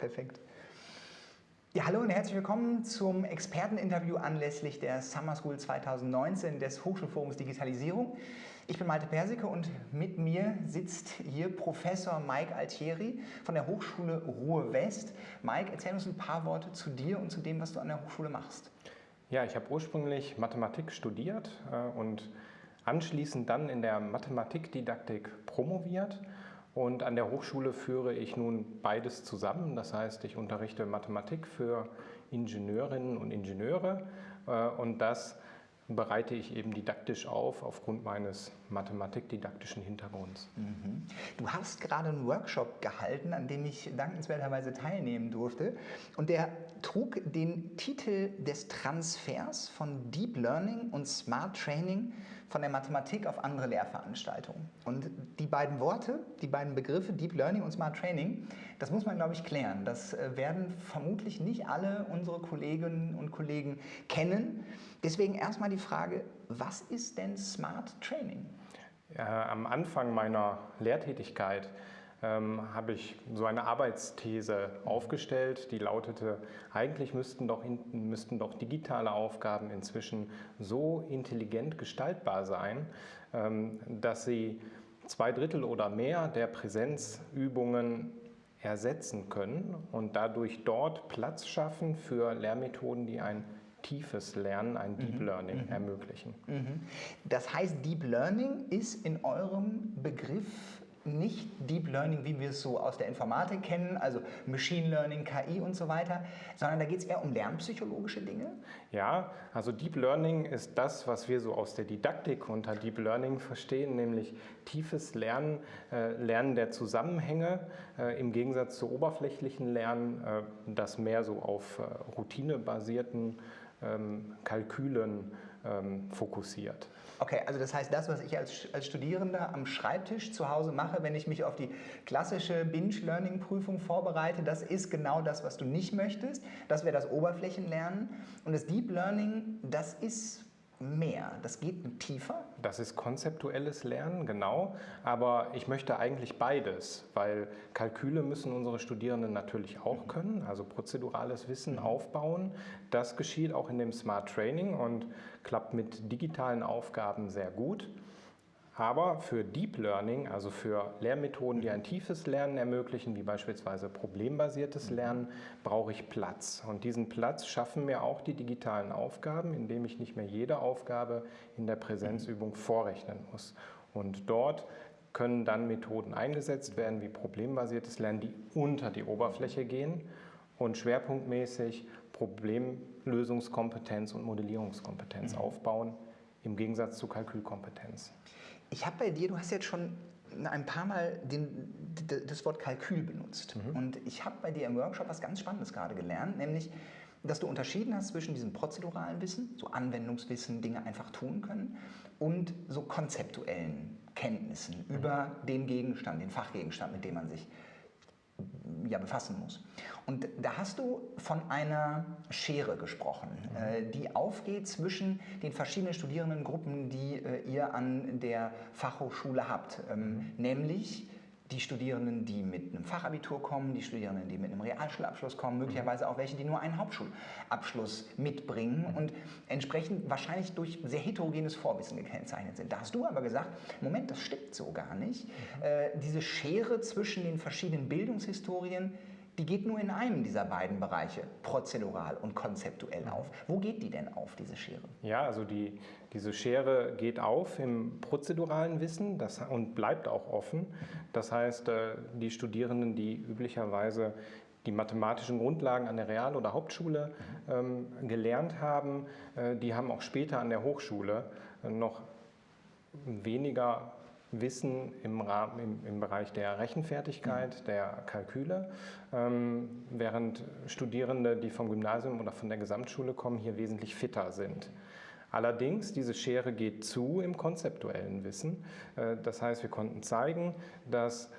Perfekt. Ja, hallo und herzlich willkommen zum Experteninterview anlässlich der Summer School 2019 des Hochschulforums Digitalisierung. Ich bin Malte Persicke und mit mir sitzt hier Professor Mike Altieri von der Hochschule Ruhr West. Mike, erzähl uns ein paar Worte zu dir und zu dem, was du an der Hochschule machst. Ja, ich habe ursprünglich Mathematik studiert äh, und anschließend dann in der Mathematikdidaktik promoviert und an der Hochschule führe ich nun beides zusammen. Das heißt, ich unterrichte Mathematik für Ingenieurinnen und Ingenieure äh, und das bereite ich eben didaktisch auf aufgrund meines mathematikdidaktischen Hintergrunds. Mhm. Du hast gerade einen Workshop gehalten, an dem ich dankenswerterweise teilnehmen durfte und der trug den Titel des Transfers von Deep Learning und Smart Training von der Mathematik auf andere Lehrveranstaltungen. Und die beiden Worte, die beiden Begriffe Deep Learning und Smart Training, das muss man glaube ich klären. Das äh, werden vermutlich nicht alle unsere Kolleginnen und Kollegen kennen. Deswegen erstmal die Frage, was ist denn Smart Training? Äh, am Anfang meiner Lehrtätigkeit ähm, habe ich so eine Arbeitsthese aufgestellt, die lautete, eigentlich müssten doch, müssten doch digitale Aufgaben inzwischen so intelligent gestaltbar sein, ähm, dass sie zwei Drittel oder mehr der Präsenzübungen ersetzen können und dadurch dort Platz schaffen für Lehrmethoden, die ein tiefes Lernen, ein Deep mhm. Learning mhm. ermöglichen. Mhm. Das heißt, Deep Learning ist in eurem Begriff nicht Deep Learning, wie wir es so aus der Informatik kennen, also Machine Learning, KI und so weiter, sondern da geht es eher um lernpsychologische Dinge? Ja, also Deep Learning ist das, was wir so aus der Didaktik unter Deep Learning verstehen, nämlich tiefes Lernen, äh, Lernen der Zusammenhänge äh, im Gegensatz zu oberflächlichen Lernen, äh, das mehr so auf äh, routinebasierten Kalkülen ähm, fokussiert. Okay, also das heißt, das, was ich als, als Studierender am Schreibtisch zu Hause mache, wenn ich mich auf die klassische Binge-Learning-Prüfung vorbereite, das ist genau das, was du nicht möchtest. Das wäre das Oberflächenlernen. Und das Deep Learning, das ist mehr, das geht tiefer? Das ist konzeptuelles Lernen, genau. Aber ich möchte eigentlich beides, weil Kalküle müssen unsere Studierenden natürlich auch können, also prozedurales Wissen aufbauen. Das geschieht auch in dem Smart Training und klappt mit digitalen Aufgaben sehr gut. Aber für Deep Learning, also für Lehrmethoden, die ein tiefes Lernen ermöglichen, wie beispielsweise problembasiertes Lernen, brauche ich Platz. Und diesen Platz schaffen mir auch die digitalen Aufgaben, indem ich nicht mehr jede Aufgabe in der Präsenzübung vorrechnen muss. Und dort können dann Methoden eingesetzt werden, wie problembasiertes Lernen, die unter die Oberfläche gehen und schwerpunktmäßig Problemlösungskompetenz und Modellierungskompetenz mhm. aufbauen, im Gegensatz zu Kalkülkompetenz. Ich habe bei dir, du hast jetzt schon ein paar Mal den, das Wort Kalkül benutzt. Mhm. Und ich habe bei dir im Workshop was ganz Spannendes gerade gelernt, nämlich, dass du unterschieden hast zwischen diesem prozeduralen Wissen, so Anwendungswissen, Dinge einfach tun können, und so konzeptuellen Kenntnissen mhm. über den Gegenstand, den Fachgegenstand, mit dem man sich ja, befassen muss. Und da hast du von einer Schere gesprochen, mhm. äh, die aufgeht zwischen den verschiedenen Studierendengruppen, die äh, ihr an der Fachhochschule habt, ähm, mhm. nämlich die Studierenden, die mit einem Fachabitur kommen, die Studierenden, die mit einem Realschulabschluss kommen, möglicherweise auch welche, die nur einen Hauptschulabschluss mitbringen und entsprechend wahrscheinlich durch sehr heterogenes Vorwissen gekennzeichnet sind. Da hast du aber gesagt, Moment, das stimmt so gar nicht. Mhm. Äh, diese Schere zwischen den verschiedenen Bildungshistorien, die geht nur in einem dieser beiden Bereiche, prozedural und konzeptuell auf. Wo geht die denn auf, diese Schere? Ja, also die, diese Schere geht auf im prozeduralen Wissen das, und bleibt auch offen. Das heißt, äh, die Studierenden, die üblicherweise die mathematischen Grundlagen an der Real- oder Hauptschule ähm, gelernt haben, äh, die haben auch später an der Hochschule äh, noch weniger Wissen im, Rahmen, im, im Bereich der Rechenfertigkeit, mhm. der Kalküle, ähm, während Studierende, die vom Gymnasium oder von der Gesamtschule kommen, hier wesentlich fitter sind. Allerdings, diese Schere geht zu im konzeptuellen Wissen. Äh, das heißt, wir konnten zeigen, dass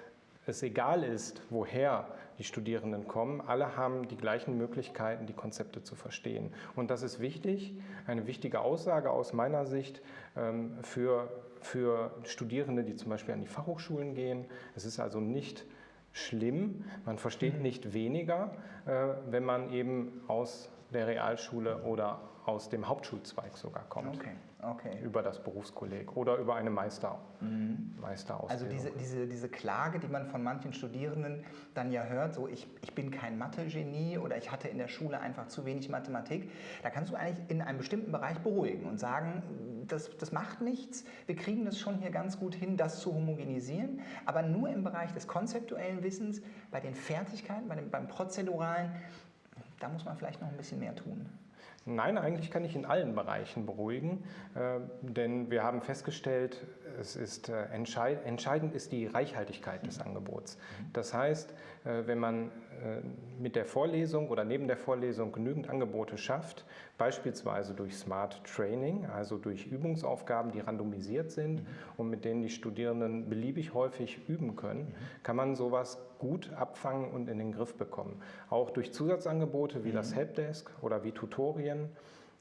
es egal ist, woher die Studierenden kommen, alle haben die gleichen Möglichkeiten, die Konzepte zu verstehen. Und das ist wichtig, eine wichtige Aussage aus meiner Sicht ähm, für für Studierende, die zum Beispiel an die Fachhochschulen gehen. Es ist also nicht schlimm, man versteht mhm. nicht weniger, äh, wenn man eben aus der Realschule oder aus dem Hauptschulzweig sogar kommt. Okay, okay. Über das Berufskolleg oder über eine Meister, mhm. Meisterausbildung. Also diese, diese, diese Klage, die man von manchen Studierenden dann ja hört, so ich, ich bin kein Mathe-Genie oder ich hatte in der Schule einfach zu wenig Mathematik, da kannst du eigentlich in einem bestimmten Bereich beruhigen und sagen, das, das macht nichts, wir kriegen das schon hier ganz gut hin, das zu homogenisieren, aber nur im Bereich des konzeptuellen Wissens, bei den Fertigkeiten, bei dem, beim Prozeduralen, da muss man vielleicht noch ein bisschen mehr tun. Nein, eigentlich kann ich in allen Bereichen beruhigen, äh, denn wir haben festgestellt, es ist äh, entscheid entscheidend ist die Reichhaltigkeit des Angebots. Das heißt, wenn man äh, mit der Vorlesung oder neben der Vorlesung genügend Angebote schafft, beispielsweise durch Smart Training, also durch Übungsaufgaben, die randomisiert sind mhm. und mit denen die Studierenden beliebig häufig üben können, mhm. kann man sowas gut abfangen und in den Griff bekommen. Auch durch Zusatzangebote wie mhm. das Helpdesk oder wie Tutorien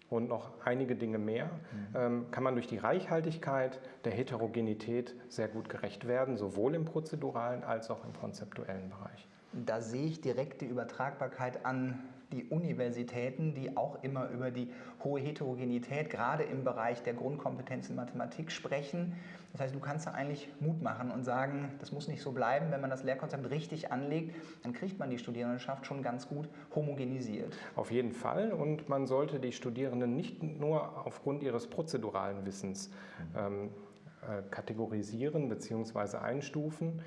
und noch einige Dinge mehr, mhm. ähm, kann man durch die Reichhaltigkeit der Heterogenität sehr gut gerecht werden, sowohl im prozeduralen als auch im konzeptuellen Bereich. Da sehe ich direkt die Übertragbarkeit an die Universitäten, die auch immer über die hohe Heterogenität, gerade im Bereich der Grundkompetenzen Mathematik sprechen. Das heißt, du kannst da eigentlich Mut machen und sagen, das muss nicht so bleiben. Wenn man das Lehrkonzept richtig anlegt, dann kriegt man die Studierendenschaft schon ganz gut homogenisiert. Auf jeden Fall. Und man sollte die Studierenden nicht nur aufgrund ihres prozeduralen Wissens ähm, äh, kategorisieren bzw. einstufen.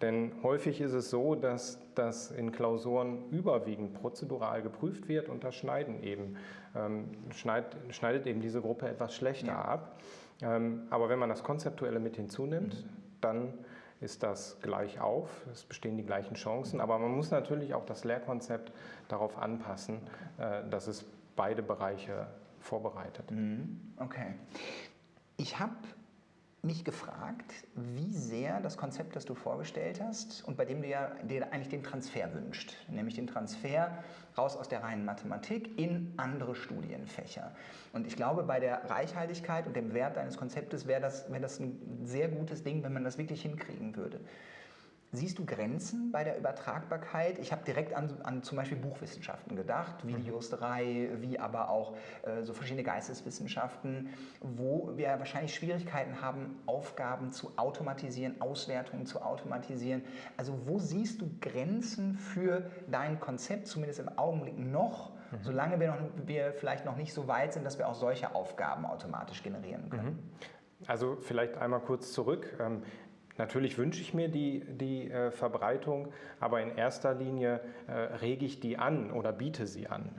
Denn häufig ist es so, dass das in Klausuren überwiegend prozedural geprüft wird und das Schneiden eben, ähm, schneid, schneidet eben diese Gruppe etwas schlechter ja. ab. Ähm, aber wenn man das Konzeptuelle mit hinzunimmt, mhm. dann ist das gleich auf, es bestehen die gleichen Chancen, aber man muss natürlich auch das Lehrkonzept darauf anpassen, äh, dass es beide Bereiche vorbereitet. Mhm. Okay. Ich habe mich gefragt, wie sehr das Konzept, das du vorgestellt hast und bei dem du ja dir eigentlich den Transfer wünscht, nämlich den Transfer raus aus der reinen Mathematik in andere Studienfächer. Und ich glaube, bei der Reichhaltigkeit und dem Wert deines Konzeptes wäre das, wär das ein sehr gutes Ding, wenn man das wirklich hinkriegen würde. Siehst du Grenzen bei der Übertragbarkeit? Ich habe direkt an, an, zum Beispiel Buchwissenschaften gedacht, Videosterei, wie aber auch äh, so verschiedene Geisteswissenschaften, wo wir wahrscheinlich Schwierigkeiten haben, Aufgaben zu automatisieren, Auswertungen zu automatisieren. Also wo siehst du Grenzen für dein Konzept, zumindest im Augenblick noch, mhm. solange wir, noch, wir vielleicht noch nicht so weit sind, dass wir auch solche Aufgaben automatisch generieren können? Mhm. Also vielleicht einmal kurz zurück. Natürlich wünsche ich mir die, die äh, Verbreitung, aber in erster Linie äh, rege ich die an oder biete sie an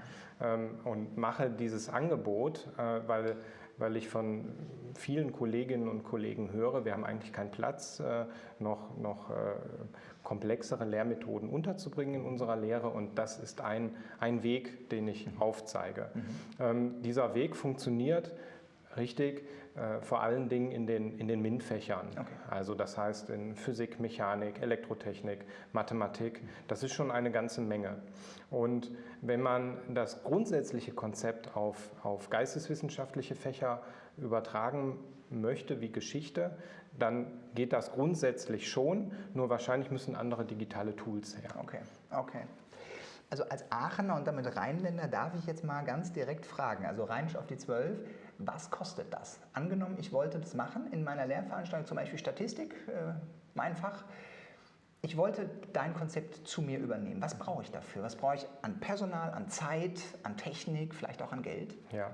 ähm, und mache dieses Angebot, äh, weil, weil ich von vielen Kolleginnen und Kollegen höre, wir haben eigentlich keinen Platz, äh, noch, noch äh, komplexere Lehrmethoden unterzubringen in unserer Lehre und das ist ein, ein Weg, den ich aufzeige. Mhm. Ähm, dieser Weg funktioniert richtig äh, vor allen Dingen in den, in den MINT-Fächern. Okay. Also das heißt in Physik, Mechanik, Elektrotechnik, Mathematik. Das ist schon eine ganze Menge. Und wenn man das grundsätzliche Konzept auf, auf geisteswissenschaftliche Fächer übertragen möchte, wie Geschichte, dann geht das grundsätzlich schon, nur wahrscheinlich müssen andere digitale Tools her. Okay, okay. Also als Aachener und damit Rheinländer darf ich jetzt mal ganz direkt fragen, also Rheinisch auf die 12, was kostet das? Angenommen, ich wollte das machen in meiner Lehrveranstaltung, zum Beispiel Statistik, äh, mein Fach. Ich wollte dein Konzept zu mir übernehmen. Was brauche ich dafür? Was brauche ich an Personal, an Zeit, an Technik, vielleicht auch an Geld? Ja,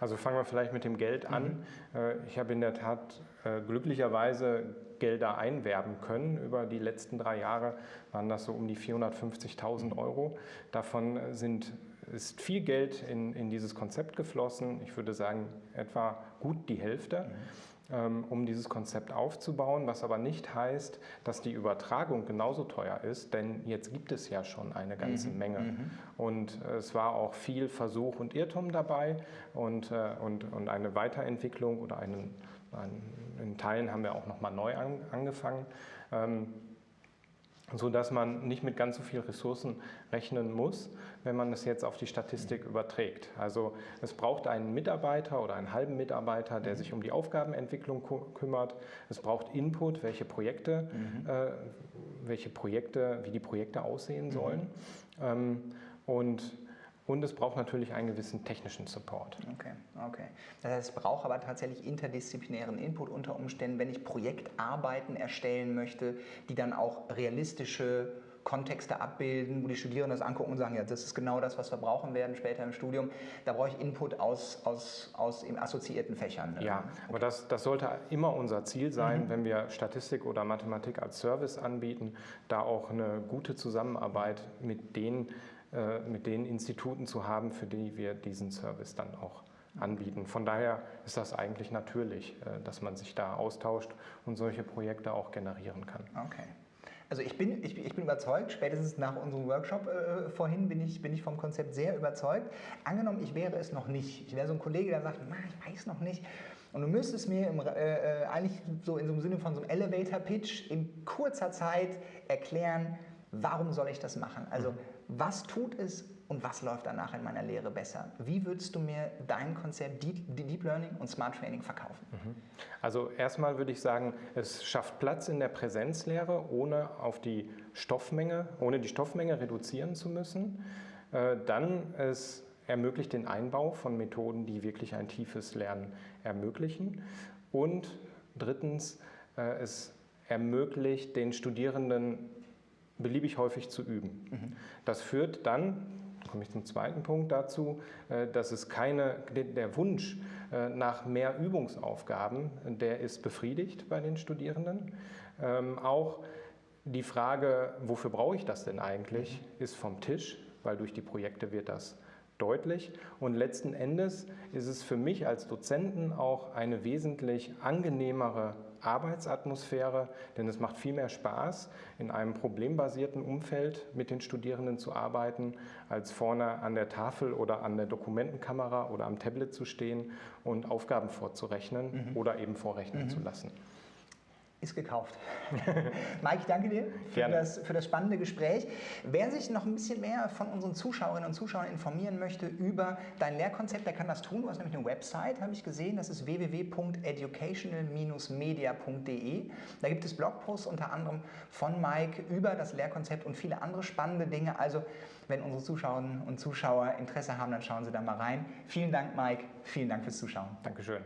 also fangen wir vielleicht mit dem Geld an. Mhm. Äh, ich habe in der Tat äh, glücklicherweise Gelder einwerben können. Über die letzten drei Jahre waren das so um die 450.000 Euro. Davon sind ist viel Geld in, in dieses Konzept geflossen. Ich würde sagen, etwa gut die Hälfte. Mhm. um dieses Konzept aufzubauen, was aber nicht heißt, dass die Übertragung genauso teuer ist, denn jetzt gibt es ja schon eine ganze mhm. Menge. Mhm. Und es war auch viel Versuch und Irrtum dabei und, äh, und, und eine Weiterentwicklung oder einen, einen, in Teilen haben wir auch nochmal neu an, angefangen. Ähm, sodass man nicht mit ganz so viel Ressourcen rechnen muss, wenn man es jetzt auf die Statistik überträgt. Also es braucht einen Mitarbeiter oder einen halben Mitarbeiter, der mhm. sich um die Aufgabenentwicklung kümmert. Es braucht Input, welche Projekte, mhm. äh, welche Projekte, wie die Projekte aussehen mhm. sollen. Mhm. Ähm, und und es braucht natürlich einen gewissen technischen Support. Okay, okay. Das heißt, es braucht aber tatsächlich interdisziplinären Input unter Umständen, wenn ich Projektarbeiten erstellen möchte, die dann auch realistische Kontexte abbilden, wo die Studierenden das angucken und sagen, ja, das ist genau das, was wir brauchen werden später im Studium. Da brauche ich Input aus, aus, aus eben assoziierten Fächern. Ne? Ja, okay. aber das, das sollte immer unser Ziel sein, mhm. wenn wir Statistik oder Mathematik als Service anbieten, da auch eine gute Zusammenarbeit mit den mit den Instituten zu haben, für die wir diesen Service dann auch anbieten. Von daher ist das eigentlich natürlich, äh, dass man sich da austauscht und solche Projekte auch generieren kann. Okay. Also ich bin, ich, ich bin überzeugt, spätestens nach unserem Workshop äh, vorhin bin ich, bin ich vom Konzept sehr überzeugt. Angenommen, ich wäre es noch nicht. Ich wäre so ein Kollege, der sagt, ich weiß noch nicht. Und du müsstest mir im, äh, eigentlich so in so einem Sinne von so einem Elevator-Pitch in kurzer Zeit erklären, warum soll ich das machen? Also mhm was tut es und was läuft danach in meiner Lehre besser? Wie würdest du mir dein Konzept Deep Learning und Smart Training verkaufen? Mhm. Also erstmal würde ich sagen, es schafft Platz in der Präsenzlehre, ohne auf die Stoffmenge, ohne die Stoffmenge reduzieren zu müssen. Äh, dann es ermöglicht den Einbau von Methoden, die wirklich ein tiefes Lernen ermöglichen. Und drittens, äh, es ermöglicht den Studierenden beliebig häufig zu üben. Mhm. Das führt dann, komme ich zum zweiten Punkt dazu, äh, dass es keine, der Wunsch äh, nach mehr Übungsaufgaben, der ist befriedigt bei den Studierenden. Ähm, auch die Frage, wofür brauche ich das denn eigentlich, ist vom Tisch, weil durch die Projekte wird das deutlich. Und letzten Endes ist es für mich als Dozenten auch eine wesentlich angenehmere Arbeitsatmosphäre, denn es macht viel mehr Spaß, in einem problembasierten Umfeld mit den Studierenden zu arbeiten, als vorne an der Tafel oder an der Dokumentenkamera oder am Tablet zu stehen und Aufgaben vorzurechnen mhm. oder eben vorrechnen mhm. zu lassen ist gekauft. Mike, ich danke dir für das, für das, spannende Gespräch. Wer sich noch ein bisschen mehr von unseren Zuschauerinnen und Zuschauern informieren möchte über dein Lehrkonzept, der kann das tun. Du hast nämlich eine Website, habe ich gesehen. Das ist www.educational-media.de. Da gibt es Blogposts unter anderem von Mike über das Lehrkonzept und viele andere spannende Dinge. Also, wenn unsere Zuschauerinnen und Zuschauer Interesse haben, dann schauen Sie da mal rein. Vielen Dank, Mike. Vielen Dank fürs Zuschauen. Dankeschön.